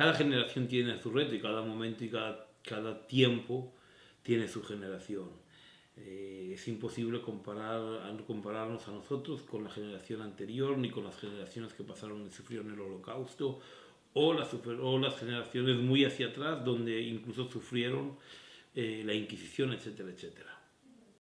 cada generación tiene su reto y cada momento y cada, cada tiempo tiene su generación. Eh, es imposible comparar, compararnos a nosotros con la generación anterior ni con las generaciones que pasaron y sufrieron el holocausto o las, o las generaciones muy hacia atrás donde incluso sufrieron eh, la Inquisición, etcétera, etcétera.